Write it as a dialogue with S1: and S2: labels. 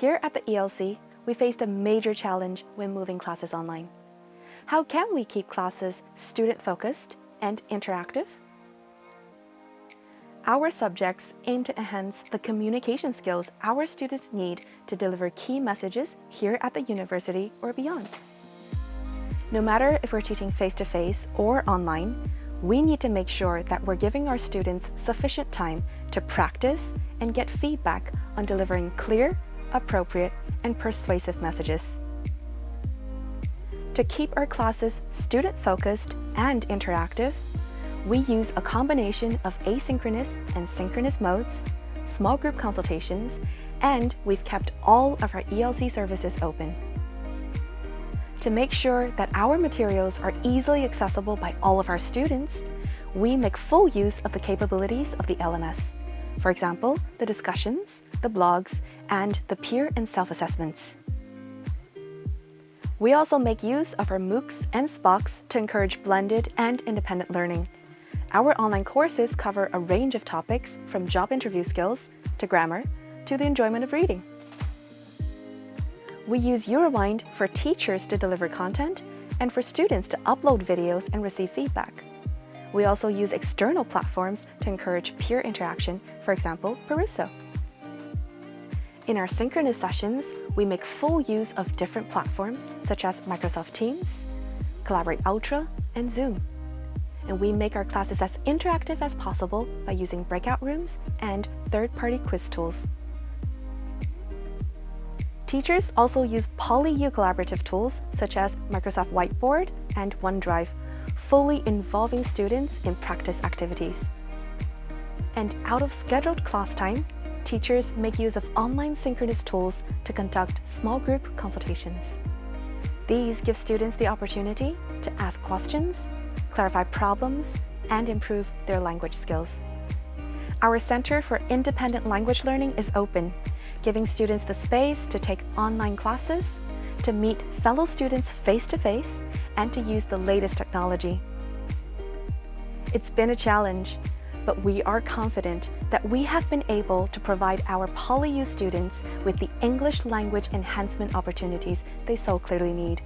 S1: Here at the ELC, we faced a major challenge when moving classes online. How can we keep classes student-focused and interactive? Our subjects aim to enhance the communication skills our students need to deliver key messages here at the university or beyond. No matter if we're teaching face-to-face -face or online, we need to make sure that we're giving our students sufficient time to practice and get feedback on delivering clear, appropriate, and persuasive messages. To keep our classes student-focused and interactive, we use a combination of asynchronous and synchronous modes, small group consultations, and we've kept all of our ELC services open. To make sure that our materials are easily accessible by all of our students, we make full use of the capabilities of the LMS. For example, the discussions, the blogs, and the peer and self-assessments. We also make use of our MOOCs and SPOCs to encourage blended and independent learning. Our online courses cover a range of topics from job interview skills to grammar to the enjoyment of reading. We use uRewind for teachers to deliver content and for students to upload videos and receive feedback. We also use external platforms to encourage peer interaction, for example, Perusall. In our synchronous sessions, we make full use of different platforms such as Microsoft Teams, Collaborate Ultra, and Zoom. And we make our classes as interactive as possible by using breakout rooms and third-party quiz tools. Teachers also use PolyU collaborative tools such as Microsoft Whiteboard and OneDrive, fully involving students in practice activities. And out of scheduled class time, teachers make use of online synchronous tools to conduct small group consultations. These give students the opportunity to ask questions, clarify problems, and improve their language skills. Our Center for Independent Language Learning is open giving students the space to take online classes, to meet fellow students face-to-face, -face, and to use the latest technology. It's been a challenge, but we are confident that we have been able to provide our PolyU students with the English language enhancement opportunities they so clearly need.